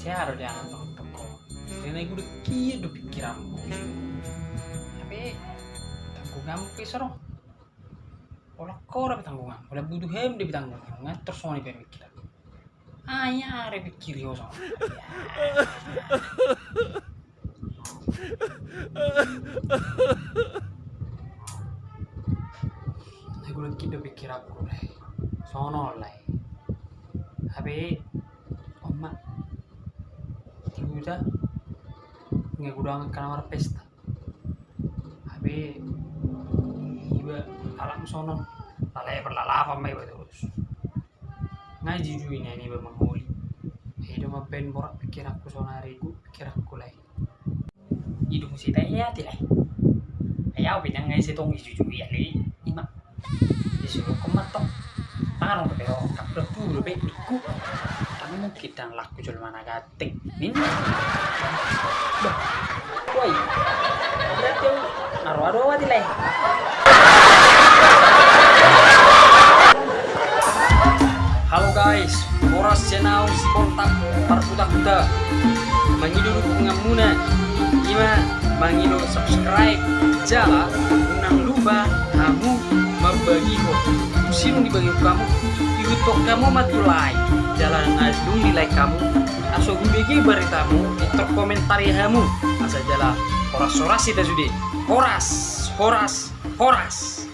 saya ada jangan toko karena gue udah kia udah pikiranmu? Tapi tanggungan pisah dong olah kau dapat tanggungan udah butuh hem dia tanggungan. Terus mau nih pemikir ah ya ada pikir yo sama Aku lagi udah pikir aku lah, sono lah. Tapi, tiba nggak udah kamar pesta. Tapi, iba alam sono, lalai berlalapan mai terus. Ngaji juga ini ini bang mangoli. Hidup mah ben borak pikir aku ku pikir aku lah. Hidung si tanya tilai. Ayaw pinang ngay si tong juga ya li. Ima. Disuruh kematok. Parang pa pero kapra puro be iku. Kami mo kitang laku jol mana gating. Min. Woi. Berarti yung naruh-aruh wa tilai. Halo guys, Boras Jenau Spontak Parbuta-buta Mangido dukungan muna Ima mangido subscribe Jala Unang lupa Kamu membagi ho Sino dibagi kamu YouTube kamu matulai Jalan. Ngadung nilai kamu. Aso gubegi beritamu Itu komentari kamu. Asa jala Horas-horas kita sudah Horas Horas Horas